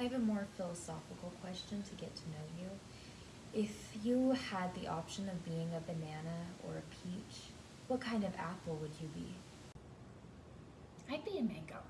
I have a more philosophical question to get to know you. If you had the option of being a banana or a peach, what kind of apple would you be? I'd be a mango.